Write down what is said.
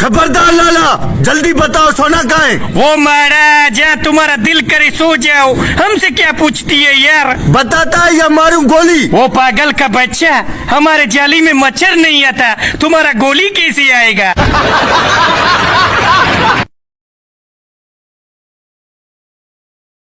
खबरदार लाला जल्दी बताओ सोना का है? वो महाराज तुम्हारा दिल करे सो जाओ। हमसे क्या पूछती है यार? बताता है या मारू गोली? वो पागल का बच्चा हमारे जाली में मच्छर नहीं आता। तुम्हारा गोली कैसे आएगा?